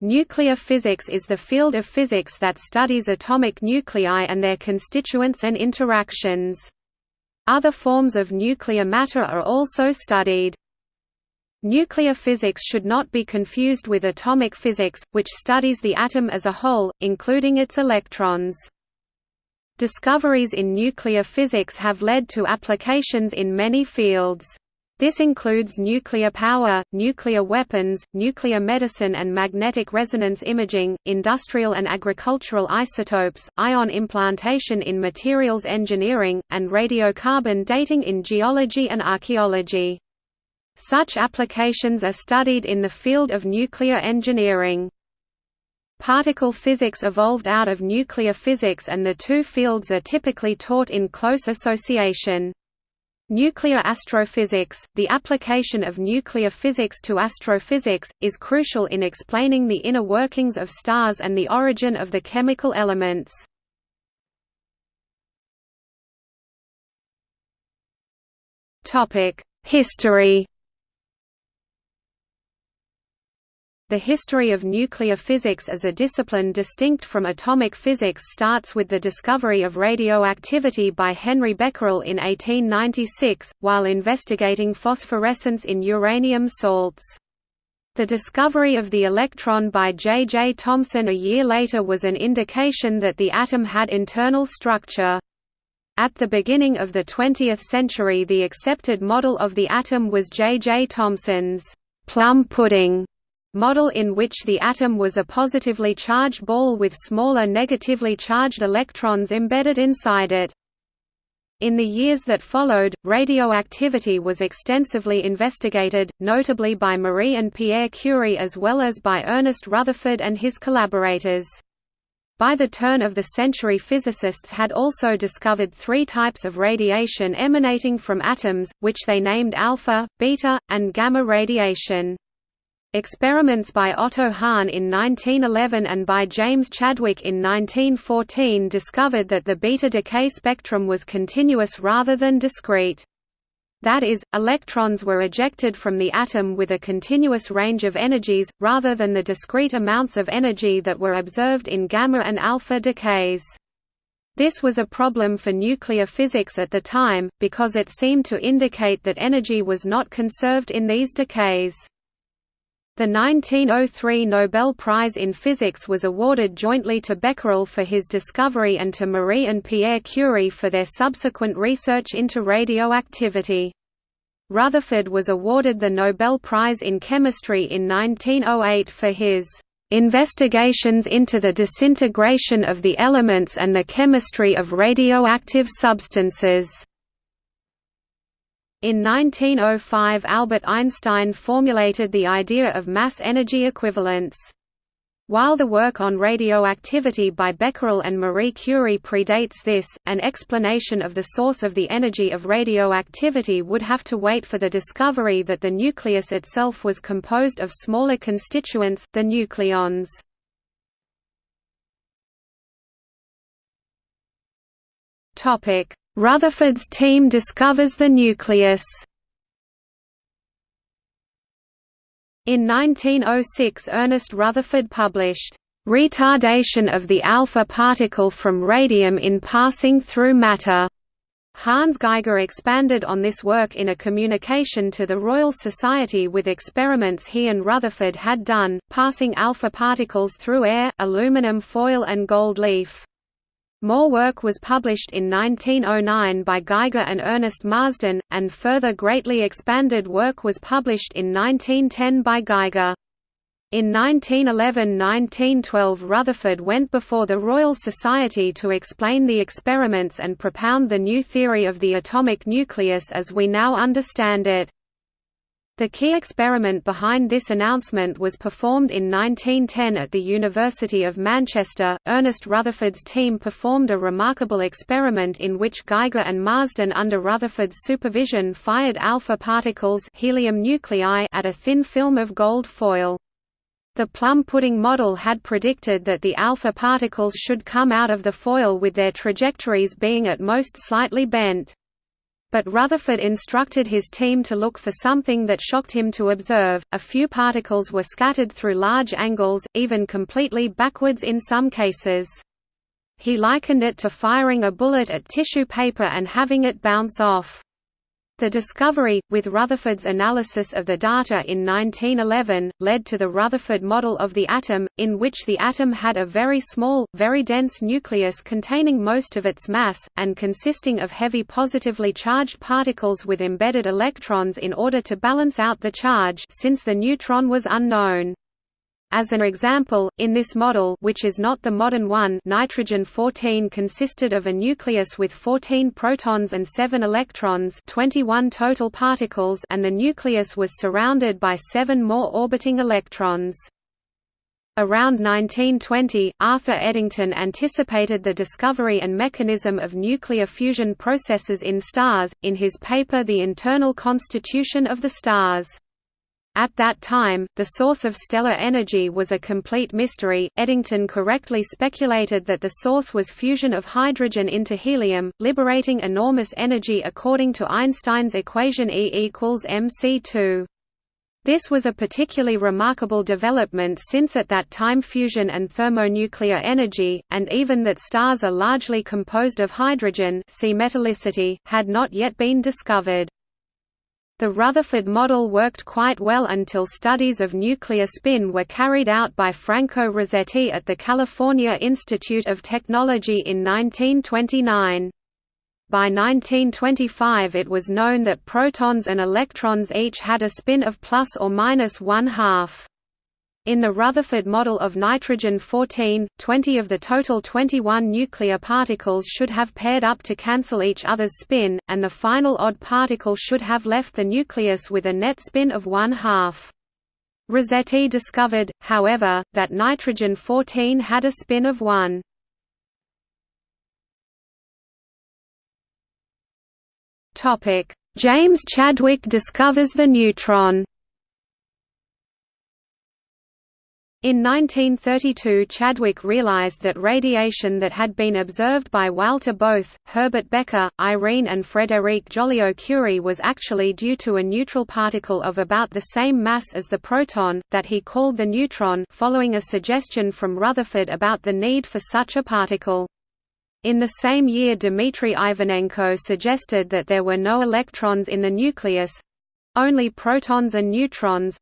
Nuclear physics is the field of physics that studies atomic nuclei and their constituents and interactions. Other forms of nuclear matter are also studied. Nuclear physics should not be confused with atomic physics, which studies the atom as a whole, including its electrons. Discoveries in nuclear physics have led to applications in many fields. This includes nuclear power, nuclear weapons, nuclear medicine and magnetic resonance imaging, industrial and agricultural isotopes, ion implantation in materials engineering, and radiocarbon dating in geology and archaeology. Such applications are studied in the field of nuclear engineering. Particle physics evolved out of nuclear physics and the two fields are typically taught in close association. Nuclear astrophysics, the application of nuclear physics to astrophysics, is crucial in explaining the inner workings of stars and the origin of the chemical elements. History The history of nuclear physics as a discipline distinct from atomic physics starts with the discovery of radioactivity by Henri Becquerel in 1896, while investigating phosphorescence in uranium salts. The discovery of the electron by J. J. Thomson a year later was an indication that the atom had internal structure. At the beginning of the 20th century the accepted model of the atom was J. J. Thomson's plum pudding model in which the atom was a positively charged ball with smaller negatively charged electrons embedded inside it. In the years that followed, radioactivity was extensively investigated, notably by Marie and Pierre Curie as well as by Ernest Rutherford and his collaborators. By the turn of the century physicists had also discovered three types of radiation emanating from atoms, which they named alpha, beta, and gamma radiation. Experiments by Otto Hahn in 1911 and by James Chadwick in 1914 discovered that the beta decay spectrum was continuous rather than discrete. That is, electrons were ejected from the atom with a continuous range of energies, rather than the discrete amounts of energy that were observed in gamma and alpha decays. This was a problem for nuclear physics at the time, because it seemed to indicate that energy was not conserved in these decays. The 1903 Nobel Prize in Physics was awarded jointly to Becquerel for his discovery and to Marie and Pierre Curie for their subsequent research into radioactivity. Rutherford was awarded the Nobel Prize in Chemistry in 1908 for his "...investigations into the disintegration of the elements and the chemistry of radioactive substances." In 1905 Albert Einstein formulated the idea of mass-energy equivalence. While the work on radioactivity by Becquerel and Marie Curie predates this, an explanation of the source of the energy of radioactivity would have to wait for the discovery that the nucleus itself was composed of smaller constituents, the nucleons. Rutherford's team discovers the nucleus. In 1906 Ernest Rutherford published, "...retardation of the alpha particle from radium in passing through matter." Hans Geiger expanded on this work in a communication to the Royal Society with experiments he and Rutherford had done, passing alpha particles through air, aluminum foil and gold leaf. More work was published in 1909 by Geiger and Ernest Marsden, and further greatly expanded work was published in 1910 by Geiger. In 1911–1912 Rutherford went before the Royal Society to explain the experiments and propound the new theory of the atomic nucleus as we now understand it. The key experiment behind this announcement was performed in 1910 at the University of Manchester. Ernest Rutherford's team performed a remarkable experiment in which Geiger and Marsden under Rutherford's supervision fired alpha particles helium nuclei at a thin film of gold foil. The plum pudding model had predicted that the alpha particles should come out of the foil with their trajectories being at most slightly bent. But Rutherford instructed his team to look for something that shocked him to observe. A few particles were scattered through large angles, even completely backwards in some cases. He likened it to firing a bullet at tissue paper and having it bounce off. The discovery, with Rutherford's analysis of the data in 1911, led to the Rutherford model of the atom, in which the atom had a very small, very dense nucleus containing most of its mass, and consisting of heavy positively charged particles with embedded electrons in order to balance out the charge since the neutron was unknown. As an example, in this model which is not the modern one nitrogen-14 consisted of a nucleus with 14 protons and 7 electrons 21 total particles and the nucleus was surrounded by seven more orbiting electrons. Around 1920, Arthur Eddington anticipated the discovery and mechanism of nuclear fusion processes in stars, in his paper The Internal Constitution of the Stars. At that time, the source of stellar energy was a complete mystery. Eddington correctly speculated that the source was fusion of hydrogen into helium, liberating enormous energy according to Einstein's equation E equals mc2. This was a particularly remarkable development since at that time fusion and thermonuclear energy, and even that stars are largely composed of hydrogen see metallicity, had not yet been discovered. The Rutherford model worked quite well until studies of nuclear spin were carried out by Franco Rasetti at the California Institute of Technology in 1929. By 1925 it was known that protons and electrons each had a spin of plus or minus one half. In the Rutherford model of nitrogen-14, 20 of the total 21 nuclear particles should have paired up to cancel each other's spin, and the final odd particle should have left the nucleus with a net spin of one half. Rasetti discovered, however, that nitrogen-14 had a spin of 1. James Chadwick discovers the neutron In 1932 Chadwick realized that radiation that had been observed by Walter Bothe, Herbert Becker, Irene and Frédéric Joliot-Curie was actually due to a neutral particle of about the same mass as the proton, that he called the neutron following a suggestion from Rutherford about the need for such a particle. In the same year Dmitry Ivanenko suggested that there were no electrons in the nucleus—only protons and neutrons,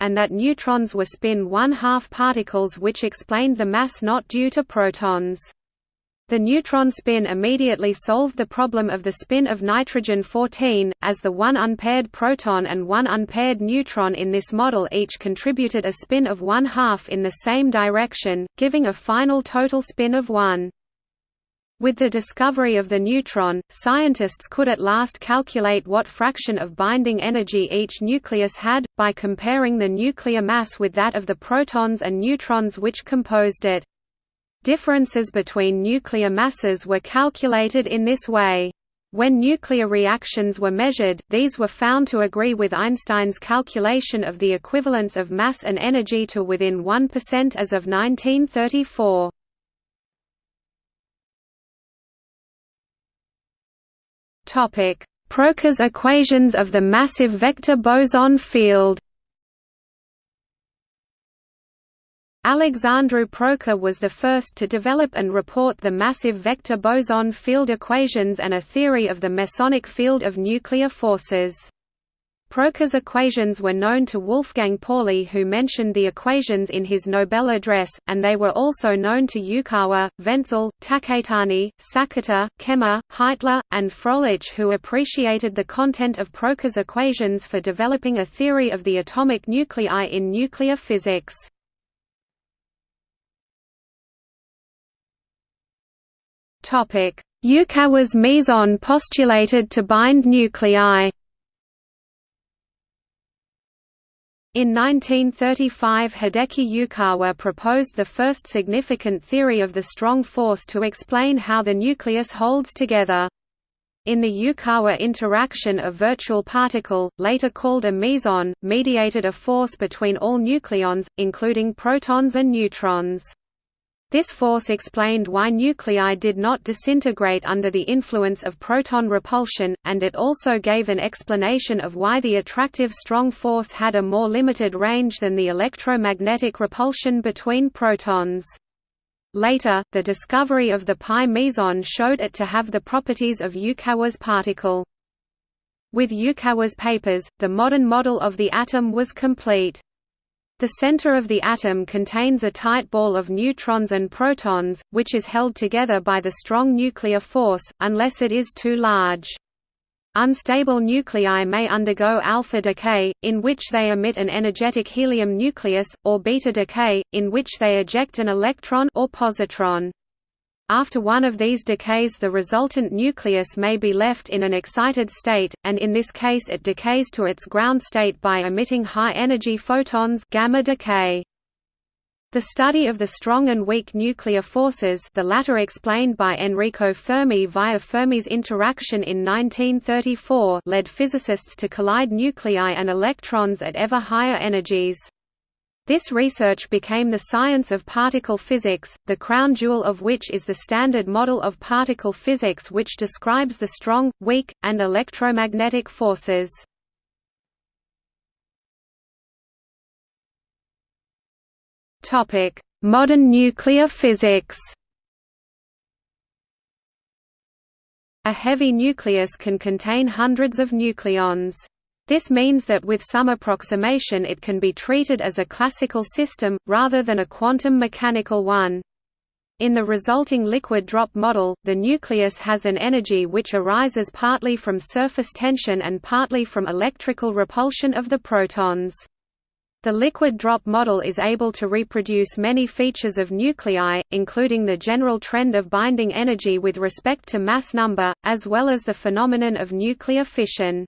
and that neutrons were spin one-half particles which explained the mass not due to protons. The neutron spin immediately solved the problem of the spin of nitrogen-14, as the one unpaired proton and one unpaired neutron in this model each contributed a spin of one-half in the same direction, giving a final total spin of 1. With the discovery of the neutron, scientists could at last calculate what fraction of binding energy each nucleus had, by comparing the nuclear mass with that of the protons and neutrons which composed it. Differences between nuclear masses were calculated in this way. When nuclear reactions were measured, these were found to agree with Einstein's calculation of the equivalence of mass and energy to within 1% as of 1934. Topic: Proca's equations of the massive vector boson field. Alexandru Proca was the first to develop and report the massive vector boson field equations and a theory of the mesonic field of nuclear forces. Proca's equations were known to Wolfgang Pauli who mentioned the equations in his Nobel address, and they were also known to Yukawa, Wentzel, Taketani, Sakata, Kemmer, Heitler, and Froelich who appreciated the content of Proca's equations for developing a theory of the atomic nuclei in nuclear physics. Yukawa's meson postulated to bind nuclei In 1935 Hideki Yukawa proposed the first significant theory of the strong force to explain how the nucleus holds together. In the Yukawa interaction a virtual particle, later called a meson, mediated a force between all nucleons, including protons and neutrons. This force explained why nuclei did not disintegrate under the influence of proton repulsion, and it also gave an explanation of why the attractive strong force had a more limited range than the electromagnetic repulsion between protons. Later, the discovery of the pi meson showed it to have the properties of Yukawa's particle. With Yukawa's papers, the modern model of the atom was complete. The center of the atom contains a tight ball of neutrons and protons, which is held together by the strong nuclear force, unless it is too large. Unstable nuclei may undergo alpha decay, in which they emit an energetic helium nucleus, or beta decay, in which they eject an electron or positron. After one of these decays the resultant nucleus may be left in an excited state, and in this case it decays to its ground state by emitting high-energy photons gamma decay. The study of the strong and weak nuclear forces the latter explained by Enrico Fermi via Fermi's interaction in 1934 led physicists to collide nuclei and electrons at ever higher energies. This research became the science of particle physics, the crown jewel of which is the Standard Model of Particle Physics which describes the strong, weak, and electromagnetic forces. Modern nuclear physics A heavy nucleus can contain hundreds of nucleons. This means that with some approximation it can be treated as a classical system, rather than a quantum mechanical one. In the resulting liquid drop model, the nucleus has an energy which arises partly from surface tension and partly from electrical repulsion of the protons. The liquid drop model is able to reproduce many features of nuclei, including the general trend of binding energy with respect to mass number, as well as the phenomenon of nuclear fission.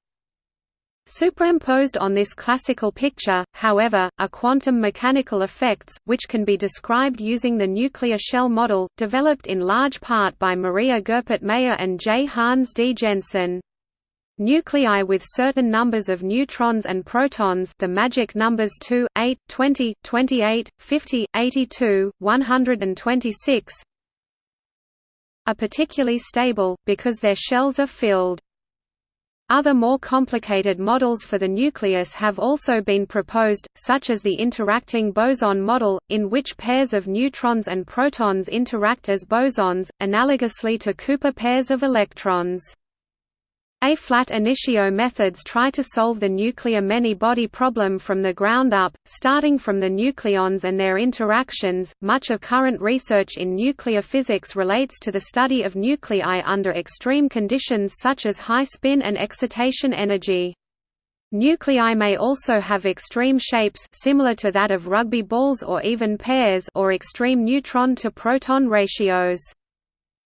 Superimposed on this classical picture, however, are quantum mechanical effects, which can be described using the nuclear shell model, developed in large part by Maria Goeppert Mayer and J. Hans D. Jensen. Nuclei with certain numbers of neutrons and protons the magic numbers 2, 8, 20, 28, 50, 82, 126 are particularly stable, because their shells are filled. Other more complicated models for the nucleus have also been proposed, such as the interacting boson model, in which pairs of neutrons and protons interact as bosons, analogously to Cooper pairs of electrons. Ab initio methods try to solve the nuclear many-body problem from the ground up, starting from the nucleons and their interactions. Much of current research in nuclear physics relates to the study of nuclei under extreme conditions such as high spin and excitation energy. Nuclei may also have extreme shapes similar to that of rugby balls or even pears or extreme neutron to proton ratios.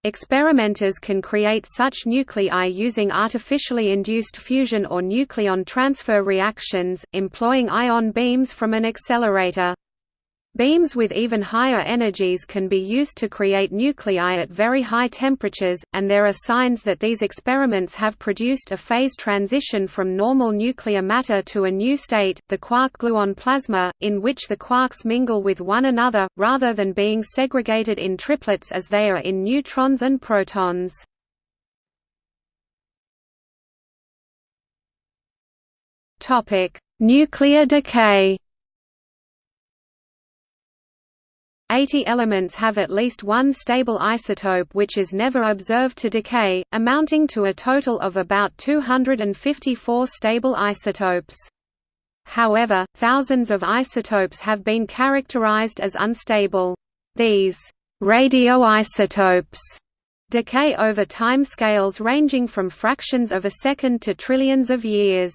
Experimenters can create such nuclei using artificially induced fusion or nucleon transfer reactions, employing ion beams from an accelerator. Beams with even higher energies can be used to create nuclei at very high temperatures, and there are signs that these experiments have produced a phase transition from normal nuclear matter to a new state, the quark-gluon plasma, in which the quarks mingle with one another, rather than being segregated in triplets as they are in neutrons and protons. Nuclear decay 80 elements have at least one stable isotope which is never observed to decay, amounting to a total of about 254 stable isotopes. However, thousands of isotopes have been characterized as unstable. These radioisotopes decay over time scales ranging from fractions of a second to trillions of years.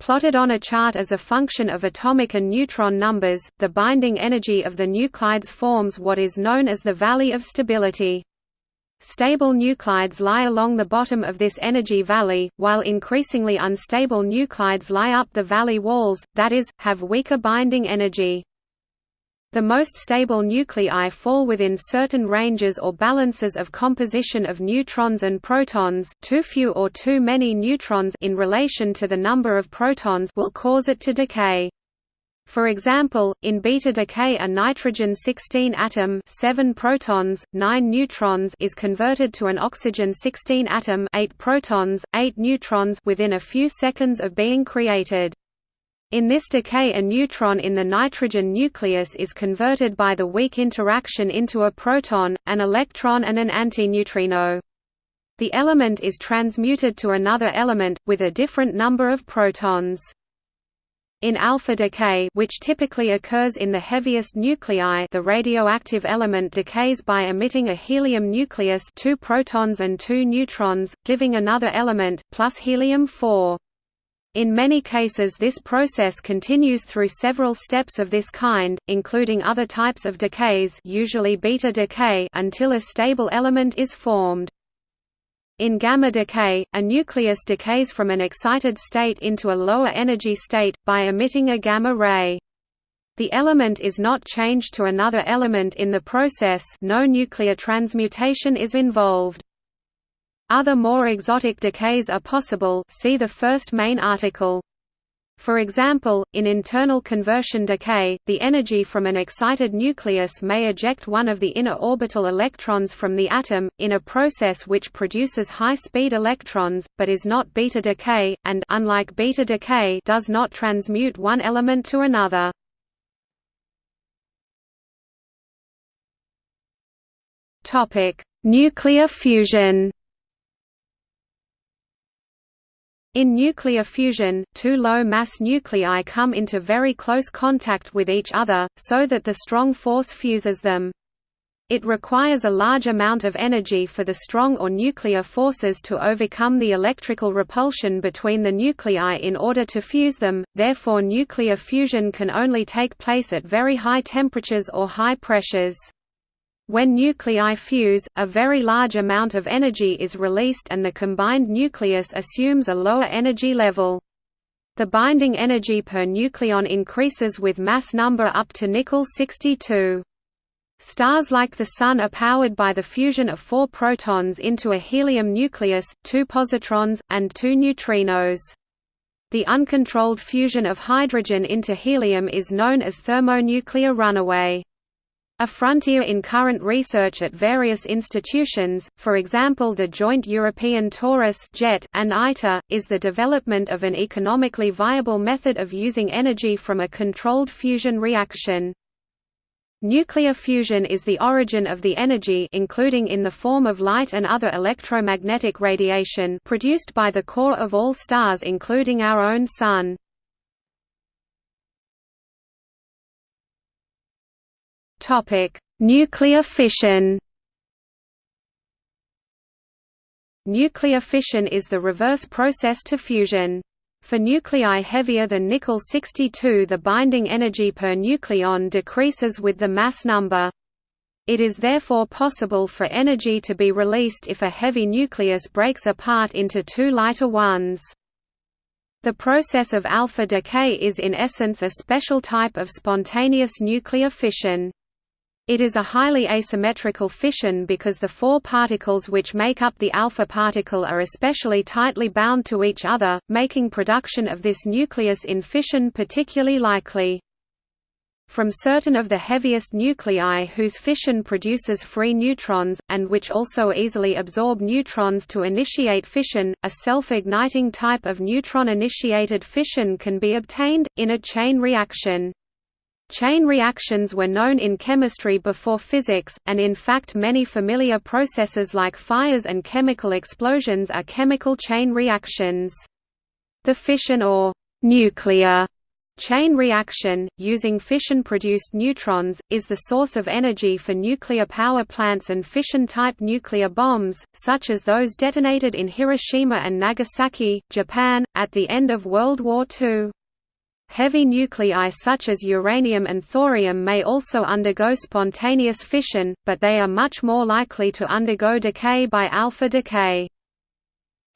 Plotted on a chart as a function of atomic and neutron numbers, the binding energy of the nuclides forms what is known as the valley of stability. Stable nuclides lie along the bottom of this energy valley, while increasingly unstable nuclides lie up the valley walls, that is, have weaker binding energy. The most stable nuclei fall within certain ranges or balances of composition of neutrons and protons too few or too many neutrons in relation to the number of protons will cause it to decay. For example, in beta decay a nitrogen-16 atom 7 protons, 9 neutrons is converted to an oxygen-16 atom 8 protons, 8 neutrons within a few seconds of being created. In this decay a neutron in the nitrogen nucleus is converted by the weak interaction into a proton, an electron and an antineutrino. The element is transmuted to another element, with a different number of protons. In alpha decay which typically occurs in the heaviest nuclei the radioactive element decays by emitting a helium nucleus two protons and two neutrons, giving another element, plus helium-4. In many cases this process continues through several steps of this kind, including other types of decays usually beta decay until a stable element is formed. In gamma decay, a nucleus decays from an excited state into a lower energy state, by emitting a gamma ray. The element is not changed to another element in the process no nuclear transmutation is involved. Other more exotic decays are possible see the first main article. For example, in internal conversion decay, the energy from an excited nucleus may eject one of the inner orbital electrons from the atom, in a process which produces high-speed electrons, but is not beta decay, and unlike beta decay does not transmute one element to another. Nuclear fusion In nuclear fusion, two low-mass nuclei come into very close contact with each other, so that the strong force fuses them. It requires a large amount of energy for the strong or nuclear forces to overcome the electrical repulsion between the nuclei in order to fuse them, therefore nuclear fusion can only take place at very high temperatures or high pressures. When nuclei fuse, a very large amount of energy is released and the combined nucleus assumes a lower energy level. The binding energy per nucleon increases with mass number up to nickel 62. Stars like the Sun are powered by the fusion of four protons into a helium nucleus, two positrons, and two neutrinos. The uncontrolled fusion of hydrogen into helium is known as thermonuclear runaway. A frontier in current research at various institutions, for example the Joint European Torus JET and ITER, is the development of an economically viable method of using energy from a controlled fusion reaction. Nuclear fusion is the origin of the energy including in the form of light and other electromagnetic radiation produced by the core of all stars including our own Sun. Nuclear fission. Nuclear fission is the reverse process to fusion. For nuclei heavier than nickel 62 the binding energy per nucleon decreases with the mass number. It is therefore possible for energy to be released if a heavy nucleus breaks apart into two lighter ones. The process of alpha decay is in essence a special type of spontaneous nuclear fission. It is a highly asymmetrical fission because the four particles which make up the alpha particle are especially tightly bound to each other, making production of this nucleus in fission particularly likely. From certain of the heaviest nuclei whose fission produces free neutrons, and which also easily absorb neutrons to initiate fission, a self-igniting type of neutron-initiated fission can be obtained, in a chain reaction. Chain reactions were known in chemistry before physics, and in fact many familiar processes like fires and chemical explosions are chemical chain reactions. The fission or nuclear chain reaction, using fission-produced neutrons, is the source of energy for nuclear power plants and fission-type nuclear bombs, such as those detonated in Hiroshima and Nagasaki, Japan, at the end of World War II. Heavy nuclei such as uranium and thorium may also undergo spontaneous fission, but they are much more likely to undergo decay by alpha decay.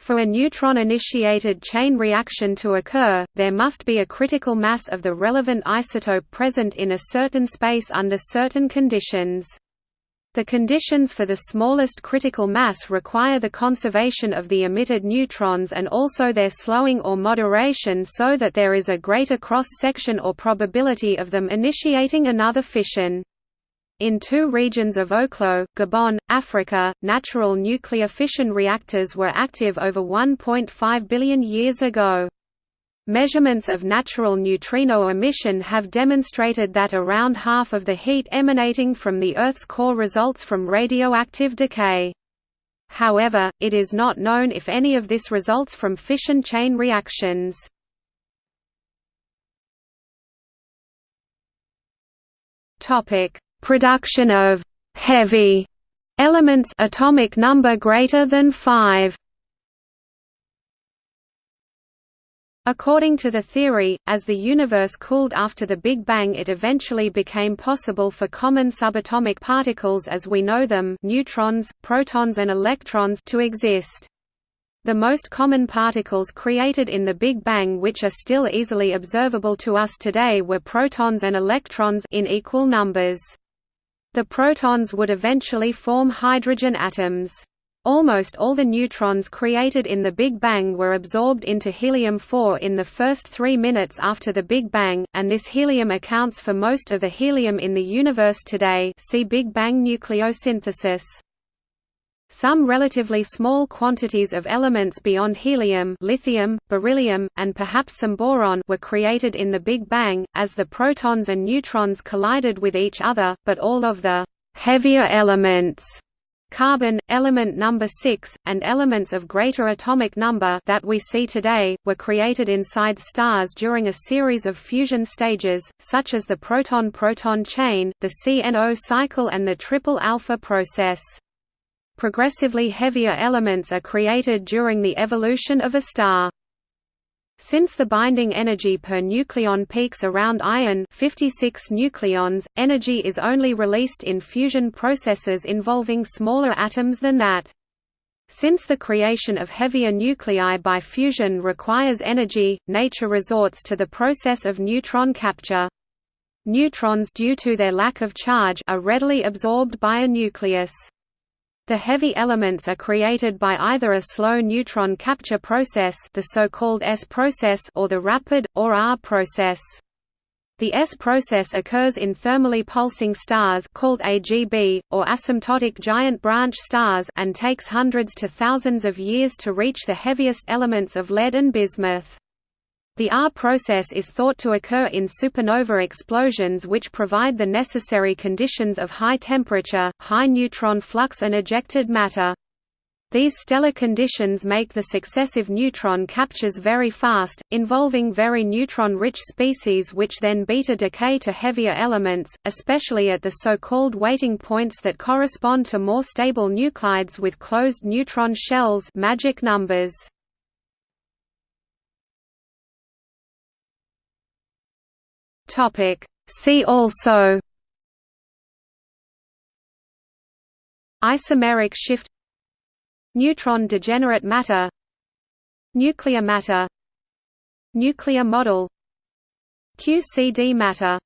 For a neutron-initiated chain reaction to occur, there must be a critical mass of the relevant isotope present in a certain space under certain conditions. The conditions for the smallest critical mass require the conservation of the emitted neutrons and also their slowing or moderation so that there is a greater cross-section or probability of them initiating another fission. In two regions of Oklo, Gabon, Africa, natural nuclear fission reactors were active over 1.5 billion years ago. Measurements of natural neutrino emission have demonstrated that around half of the heat emanating from the Earth's core results from radioactive decay. However, it is not known if any of this results from fission chain reactions. Production of «heavy» elements atomic number greater than 5 According to the theory, as the universe cooled after the Big Bang it eventually became possible for common subatomic particles as we know them neutrons, protons and electrons to exist. The most common particles created in the Big Bang which are still easily observable to us today were protons and electrons in equal numbers. The protons would eventually form hydrogen atoms. Almost all the neutrons created in the Big Bang were absorbed into helium-4 in the first three minutes after the Big Bang, and this helium accounts for most of the helium in the universe today see Big Bang nucleosynthesis. Some relatively small quantities of elements beyond helium lithium, beryllium, and perhaps some boron were created in the Big Bang, as the protons and neutrons collided with each other, but all of the «heavier elements» Carbon, element number 6, and elements of greater atomic number that we see today, were created inside stars during a series of fusion stages, such as the proton-proton chain, the CNO cycle and the triple alpha process. Progressively heavier elements are created during the evolution of a star. Since the binding energy per nucleon peaks around iron 56 nucleons, energy is only released in fusion processes involving smaller atoms than that. Since the creation of heavier nuclei by fusion requires energy, nature resorts to the process of neutron capture. Neutrons due to their lack of charge are readily absorbed by a nucleus. The heavy elements are created by either a slow neutron capture process the so-called S process or the rapid, or R process. The S process occurs in thermally pulsing stars called AGB, or asymptotic giant branch stars and takes hundreds to thousands of years to reach the heaviest elements of lead and bismuth. The R process is thought to occur in supernova explosions which provide the necessary conditions of high temperature, high neutron flux and ejected matter. These stellar conditions make the successive neutron captures very fast, involving very neutron-rich species which then beta decay to heavier elements, especially at the so-called waiting points that correspond to more stable nuclides with closed neutron shells magic numbers. Topic. See also Isomeric shift Neutron degenerate matter Nuclear matter Nuclear model QCD matter